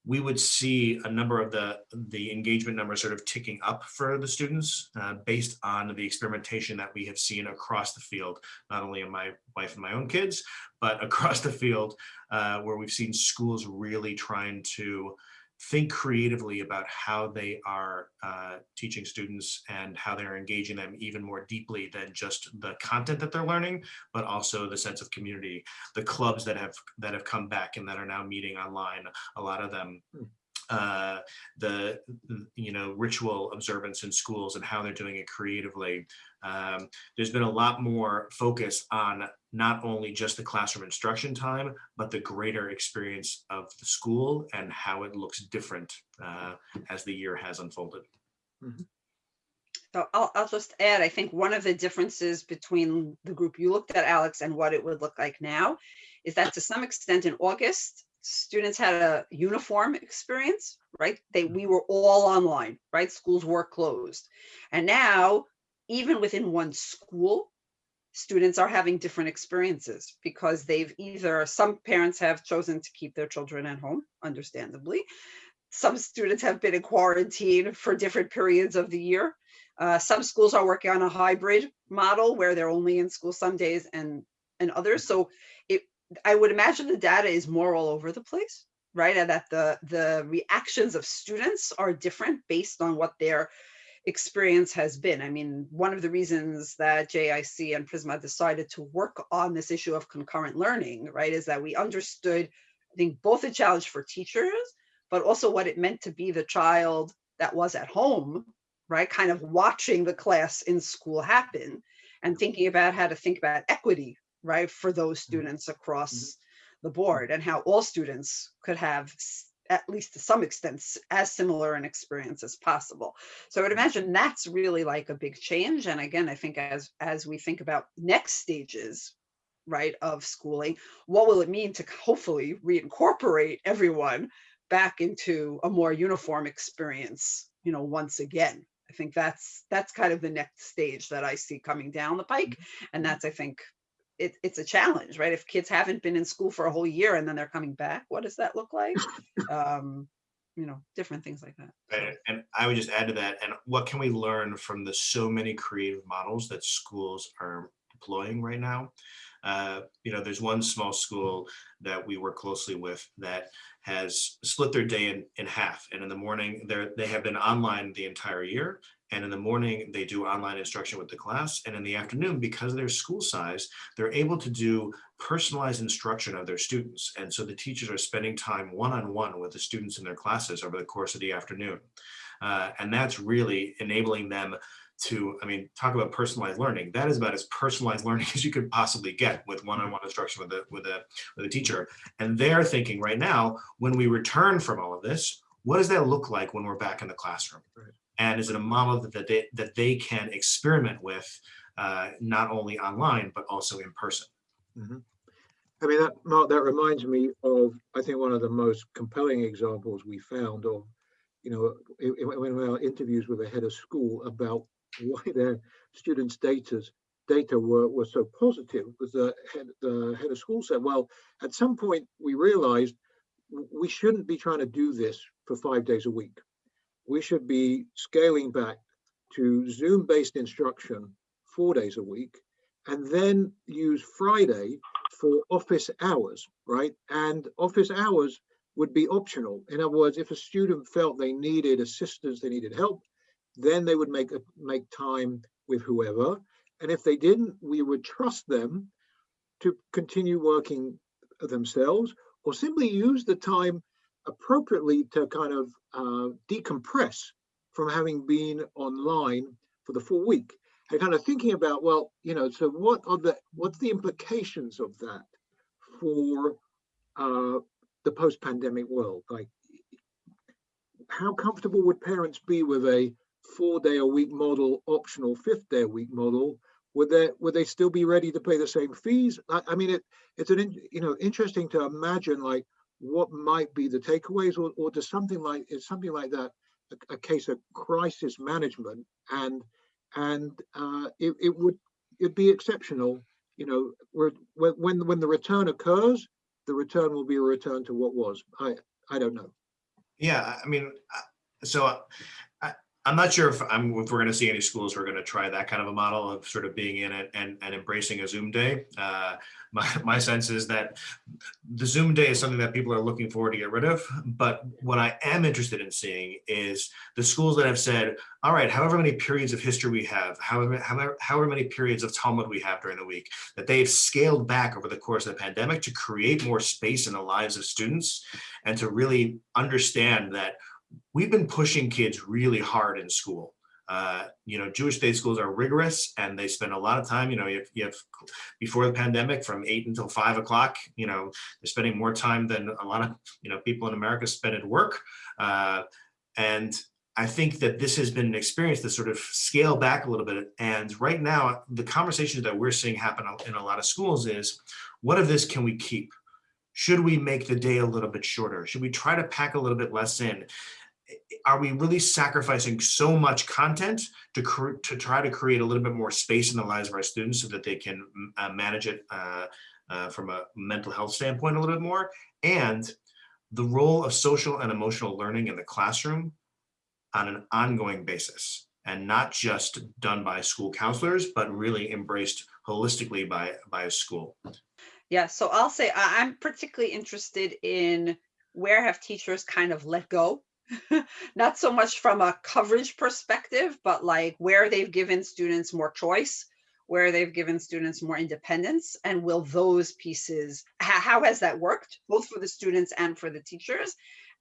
we would see a number of the the engagement numbers sort of ticking up for the students uh, based on the experimentation that we have seen across the field, not only in my wife and my own kids, but *laughs* across the field uh, where we've seen schools really trying to think creatively about how they are uh, teaching students and how they're engaging them even more deeply than just the content that they're learning, but also the sense of community. The clubs that have that have come back and that are now meeting online, a lot of them hmm uh, the you know ritual observance in schools and how they're doing it creatively. Um, there's been a lot more focus on not only just the classroom instruction time, but the greater experience of the school and how it looks different uh, as the year has unfolded. Mm -hmm. So I'll, I'll just add, I think one of the differences between the group you looked at, Alex, and what it would look like now is that to some extent in August, students had a uniform experience, right? They mm-hmm. we were all online, right? Schools were closed. And now, even within one school, students are having different experiences because they've either some parents have chosen to keep their children at home, understandably. Some students have been in quarantine for different periods of the year. Uh, some schools are working on a hybrid model where they're only in school some days and and others. So it I would imagine the data is more all over the place, right? And that the, the reactions of students are different based on what their experience has been. I mean, one of the reasons that JIC and Prizmah decided to work on this issue of concurrent learning, right, is that we understood, I think, both the challenge for teachers, but also what it meant to be the child that was at home, right, kind of watching the class in school happen and thinking about how to think about equity right, for those mm-hmm. students across mm -hmm. the board and how all students could have at least to some extent as similar an experience as possible. So I would Mm-hmm. imagine that's really like a big change. And again, I think as as we think about next stages, right, of schooling, what will it mean to hopefully reincorporate everyone back into a more uniform experience, you know, once again. I think that's that's kind of the next stage that I see coming down the pike. And that's, I think, it, it's a challenge, right? If kids haven't been in school for a whole year and then they're coming back, what does that look like? *laughs* Um, you know, different things like that. And, and I would just add to that, and what can we learn from the so many creative models that schools are deploying right now? Uh, you know, there's one small school that we work closely with that has split their day in, in half. And in the morning, they're, they have been online the entire year. And in the morning, they do online instruction with the class. And in the afternoon, because of their school size, they're able to do personalized instruction of their students. And so the teachers are spending time one-on-one with the students in their classes over the course of the afternoon. Uh, and that's really enabling them to, I mean, talk about personalized learning. That is about as personalized learning *laughs* as you could possibly get with one-on-one instruction with a, with a, with a teacher. And they're thinking right now, when we return from all of this, what does that look like when we're back in the classroom? Right. And is it a model that they, that they can experiment with, uh, not only online, but also in person? Mhm. I mean, that, Mark, that reminds me of, I think, one of the most compelling examples we found of, you know, in, in our interviews with a head of school about why their students' data's data were, were so positive was the head, the head of school said, well, at some point we realized we shouldn't be trying to do this for five days a week. We should be scaling back to Zoom-based instruction four days a week and then use Friday for office hours, right? And office hours would be optional. In other words, if a student felt they needed assistance, they needed help, then they would make a, make time with whoever. And if they didn't, we would trust them to continue working themselves or simply use the time appropriately to kind of uh, decompress from having been online for the full week and kind of thinking about, well, you know, so what are the what's the implications of that for uh, the post-pandemic world? Like, how comfortable would parents be with a four-day-a-week model, optional fifth-day-a-week model? Would they would they still be ready to pay the same fees? I, I mean, it it's an you know interesting to imagine like what might be the takeaways, or or does something like is something like that a, a case of crisis management and and uh, it, it would it'd be exceptional. You know, when when the return occurs, the return will be a return to what was. I I don't know. Yeah, I mean, uh, so I'm not sure if I'm, if we're going to see any schools who are going to try that kind of a model of sort of being in it and, and embracing a Zoom day. Uh, my, my sense is that the Zoom day is something that people are looking forward to get rid of. But what I am interested in seeing is the schools that have said, all right, however many periods of history we have, however, however, however many periods of Talmud we have during the week, that they've scaled back over the course of the pandemic to create more space in the lives of students and to really understand that we've been pushing kids really hard in school. Uh, you know, Jewish day schools are rigorous and they spend a lot of time, you know, have, you have before the pandemic from eight until five o'clock, you know, they're spending more time than a lot of, you know, people in America spend at work. Uh, and I think that this has been an experience to sort of scale back a little bit. And right now, the conversations that we're seeing happen in a lot of schools is, what of this can we keep? Should we make the day a little bit shorter? Should we try to pack a little bit less in? Are we really sacrificing so much content to, to try to create a little bit more space in the lives of our students so that they can uh, manage it uh, uh, from a mental health standpoint a little bit more? And the role of social and emotional learning in the classroom on an ongoing basis and not just done by school counselors, but really embraced holistically by, by a school. Yeah, so I'll say I'm particularly interested in where have teachers kind of let go? *laughs* Not so much from a coverage perspective, but like where they've given students more choice, where they've given students more independence, and will those pieces, how, how has that worked, both for the students and for the teachers?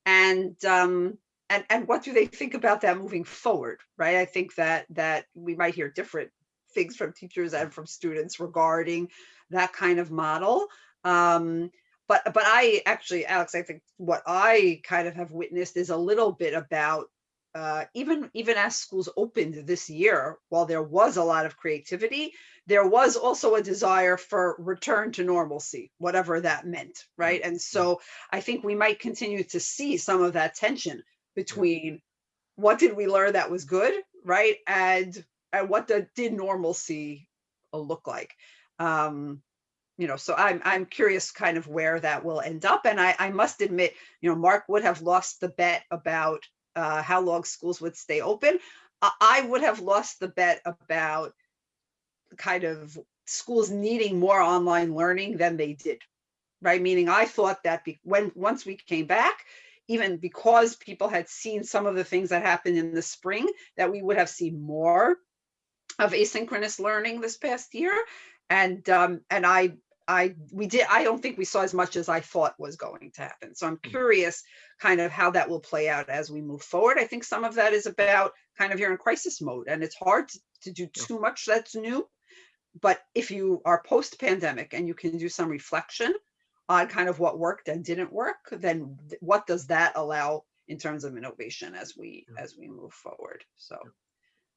And um, and and what do they think about that moving forward, right? I think that that we might hear different things from teachers and from students regarding that kind of model. Um, but but I actually, Alex, I think what I kind of have witnessed is a little bit about uh, even even as schools opened this year, while there was a lot of creativity, there was also a desire for return to normalcy, whatever that meant, right? And so I think we might continue to see some of that tension between what did we learn that was good, right, and and what the, did normalcy uh, look like. Um, you know, so I'm, I'm curious kind of where that will end up. And I, I must admit, you know, Mark would have lost the bet about uh, how long schools would stay open. I, would have lost the bet about kind of schools needing more online learning than they did, right? Meaning I thought that be, when, once we came back, even because people had seen some of the things that happened in the spring, that we would have seen more of asynchronous learning this past year. And um, and I I we did I don't think we saw as much as I thought was going to happen. So I'm curious kind of how that will play out as we move forward. I think some of that is about kind of you're in crisis mode and it's hard to, to do too much that's new. But if you are post pandemic and you can do some reflection on kind of what worked and didn't work, then what does that allow in terms of innovation as we as we move forward? So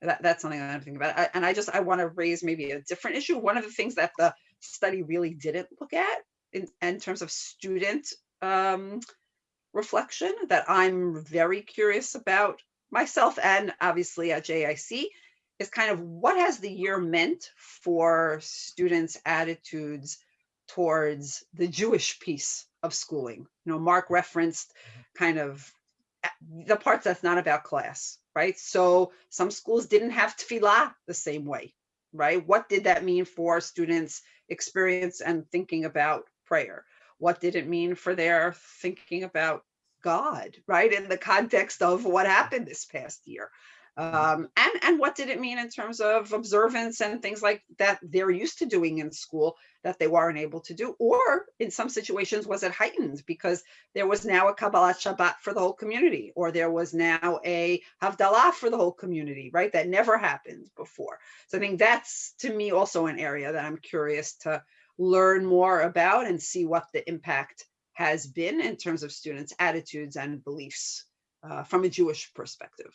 that, that's something I'm thinking about. I- And I just, I want to raise maybe a different issue. One of the things that the study really didn't look at in, in terms of student um, reflection that I'm very curious about myself and obviously at JIC is kind of what has the year meant for students' attitudes towards the Jewish piece of schooling. You know, Mark referenced kind of the parts that's not about class, right? So some schools didn't have tefillah the same way, right? What did that mean for students' experience and thinking about prayer? What did it mean for their thinking about God, right? In the context of what happened this past year. Um, and, and what did it mean in terms of observance and things like that they're used to doing in school that they weren't able to do? Or in some situations, was it heightened because there was now a Kabbalat Shabbat for the whole community, or there was now a Havdalah for the whole community, right? That never happened before. So I think that's to me also an area that I'm curious to learn more about and see what the impact has been in terms of students' attitudes and beliefs uh, from a Jewish perspective.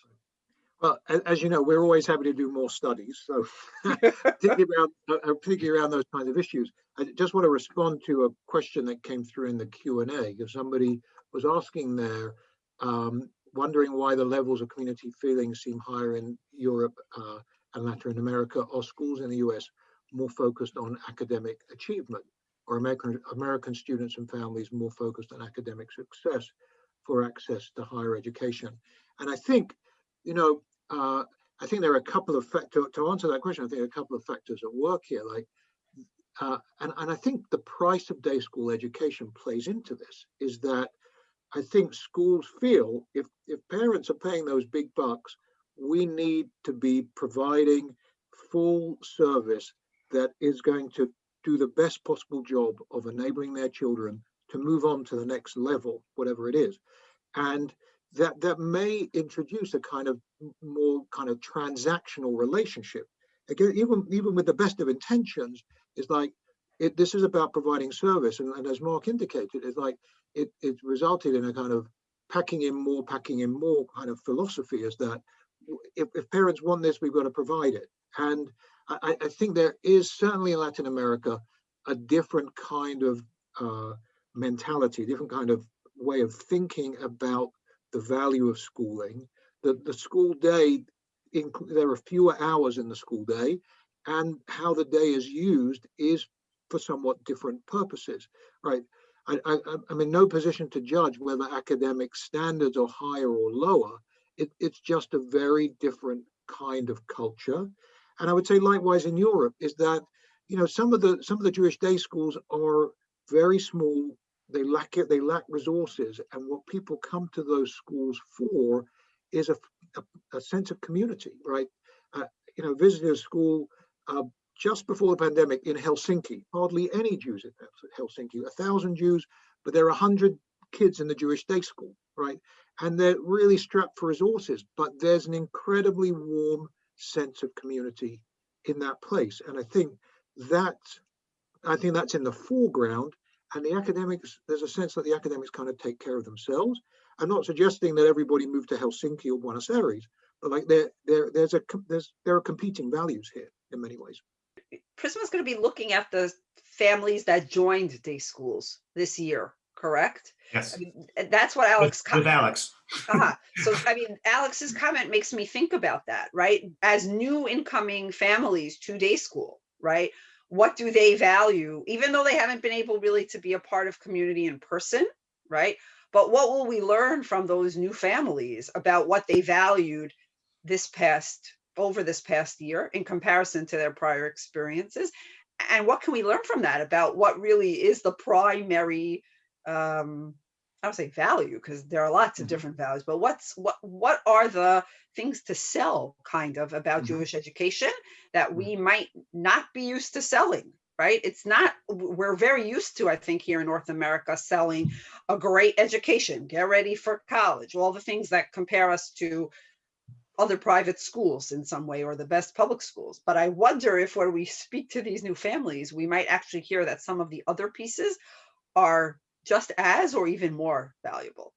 Well, as you know, we're always happy to do more studies. So *laughs* particularly around, uh, uh, around those kinds of issues. I just want to respond to a question that came through in the Q and A. Because somebody was asking there, um, wondering why the levels of community feeling seem higher in Europe uh, and Latin America, or schools in the US more focused on academic achievement, or American American students and families more focused on academic success for access to higher education. And I think, you know, uh, I think there are a couple of factors to answer that question. I think a couple of factors at work here, like, uh, and and I think the price of day school education plays into this. Is that I think schools feel if if parents are paying those big bucks, we need to be providing full service that is going to do the best possible job of enabling their children to move on to the next level, whatever it is, and that that may introduce a kind of more kind of transactional relationship. Again, even even with the best of intentions, is like it. This is about providing service, and, and as Mark indicated, it's like it it resulted in a kind of packing in more, packing in more kind of philosophy. Is that if, if parents want this, we've got to provide it, and I, I I think there is certainly in Latin America a different kind of uh, mentality, different kind of way of thinking about the value of schooling. The, the school day, inc- there are fewer hours in the school day, and how the day is used is for somewhat different purposes, right? I, I, I'm- I'm in no position to judge whether academic standards are higher or lower. It, it's just a very different kind of culture. And I would say likewise in Europe is that, you know, some of the some of the Jewish day schools are very small they lack it they lack resources and what people come to those schools for is a, a, a sense of community right? Uh, you know visited a school uh, just before the pandemic in helsinki hardly any jews in helsinki a thousand jews but there are a hundred kids in the jewish day school right? And they're really strapped for resources but there's an incredibly warm sense of community in that place and i think that i think that's in the foreground and the academics, there's a sense that the academics kind of take care of themselves. I'm not suggesting that everybody move to Helsinki or Buenos Aires, but like there, there, there's a, there's, there are competing values here in many ways. Prizmah's going to be looking at the families that joined day schools this year, correct? Yes, I mean, that's what Alex. with with Alex. Ah, *laughs* so I mean, Alex's comment makes me think about that, right? As new incoming families to day school, right? What do they value, even though they haven't been able really to be a part of community in person, right? But what will we learn from those new families about what they valued this past, over this past year in comparison to their prior experiences? And what can we learn from that about what really is the primary, um, I don't say value, because there are lots of Mhm. different values, but what's, what, what are the things to sell kind of about Mhm. Jewish education that Mhm. we might not be used to selling? Right? It's not, we're very used to, I think, here in North America, selling a great education, get ready for college, all the things that compare us to other private schools in some way or the best public schools. But I wonder if when we speak to these new families, we might actually hear that some of the other pieces are just as or even more valuable.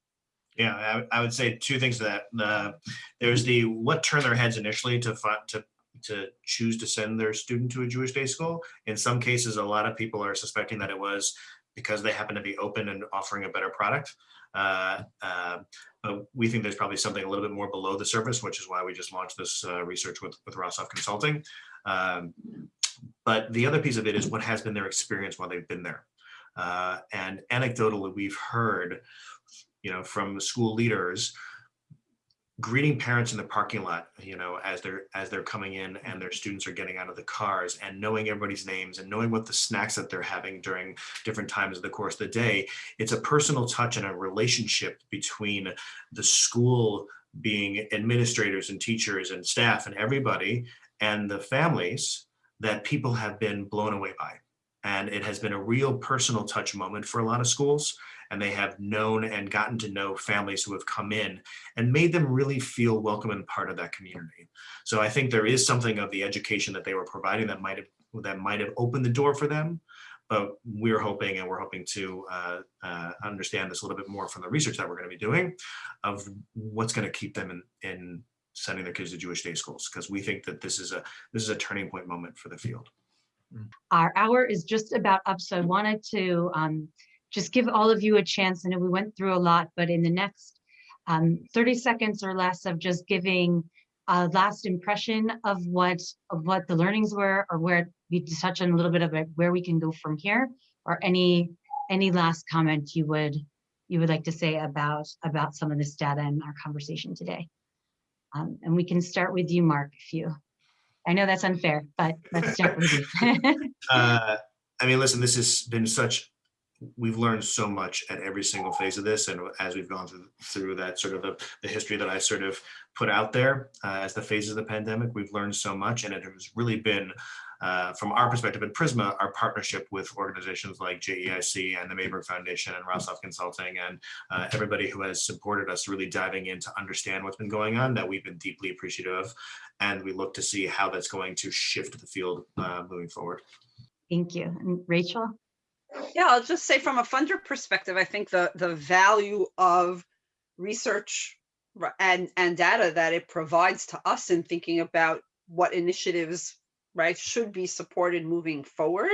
Yeah, I, would- I would say two things to that. The, there's the what turned their heads initially to fi- to to choose to send their student to a Jewish day school. In some cases, a lot of people are suspecting that it was because they happen to be open and offering a better product. Uh, uh, but we think there's probably something a little bit more below the surface, which is why we just launched this uh, research with with Rosov Consulting. Um, but the other piece of it is what has been their experience while they've been there. Uh, and anecdotally, we've heard you know, from school leaders, greeting parents in the parking lot, you know, as they're as they're coming in and their students are getting out of the cars and knowing everybody's names and knowing what the snacks that they're having during different times of the course of the day. It's a personal touch and a relationship between the school being administrators and teachers and staff and everybody and the families that people have been blown away by. And it has been a real personal touch moment for a lot of schools and they have known and gotten to know families who have come in and made them really feel welcome and part of that community. So I think there is something of the education that they were providing that might have that might have opened the door for them. But we're hoping, and we're hoping to uh, uh, understand this a little bit more from the research that we're going to be doing, of what's going to keep them in, in sending their kids to Jewish day schools, because we think that this is a this is a turning point moment for the field. Our hour is just about up, so I wanted to um, just give all of you a chance. I know we went through a lot, but in the next um, 30 seconds or less of just giving a last impression of what of what the learnings were, or where we touch on a little bit of it, where we can go from here, or any any last comment you would you would like to say about about some of this data in our conversation today. Um, and we can start with you, Mark, if you. I know that's unfair, but let's with you. *laughs* *laughs* Uh, I mean, listen, this has been such, we've learned so much at every single phase of this. And as we've gone through, through that sort of the, the history that I sort of put out there uh, as the phases of the pandemic, we've learned so much. And it has really been, uh, from our perspective at Prizmah, our partnership with organizations like JEIC and the Mayberg Foundation and Rosov Consulting and uh, everybody who has supported us really diving in to understand what's been going on that we've been deeply appreciative of. And we look to see how that's going to shift the field uh, moving forward. Thank you. And Rachel? Yeah, I'll just say from a funder perspective, I think the the value of research and and data that it provides to us in thinking about what initiatives right should be supported moving forward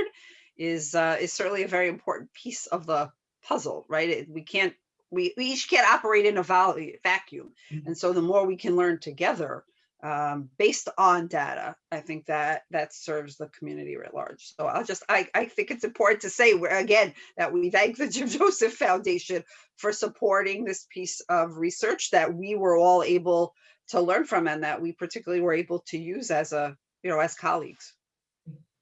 is uh, is certainly a very important piece of the puzzle, right? It, we can't we, we each can't operate in a val- vacuum, Mhm. and so the more we can learn together um, based on data, I think that that serves the community at large. So I'll just, I, I think it's important to say, where again, that we thank the *laughs* Jim Joseph Foundation for supporting this piece of research that we were all able to learn from and that we particularly were able to use as a, you know, as colleagues.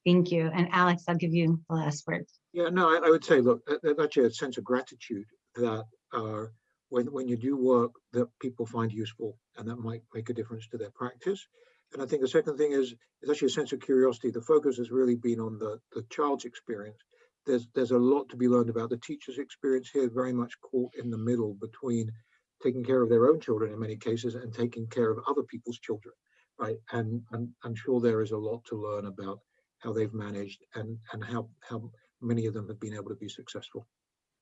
Thank you. And Alex, I'll give you the last word. Yeah, no, I, I would say, look, that- that's actually a sense of gratitude that uh, when, when you do work that people find useful and that might make a difference to their practice. And I think the second thing is, is actually a sense of curiosity. The focus has really been on the, the child's experience. There's, there's a lot to be learned about the teacher's experience here, very much caught in the middle between taking care of their own children in many cases and taking care of other people's children, right? And, and I'm sure there is a lot to learn about how they've managed and, and how, how many of them have been able to be successful.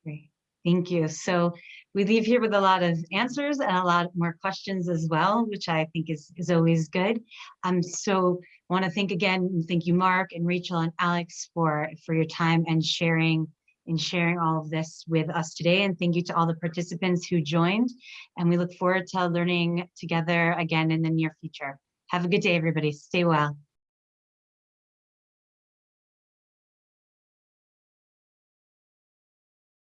Great. Thank you. So we leave here with a lot of answers and a lot more questions as well, which I think is, is always good. Um, so want to thank again, thank you, Mark and Rachel and Alex for, for your time and sharing and sharing all of this with us today. And thank you to all the participants who joined. And we look forward to learning together again in the near future. Have a good day, everybody. Stay well.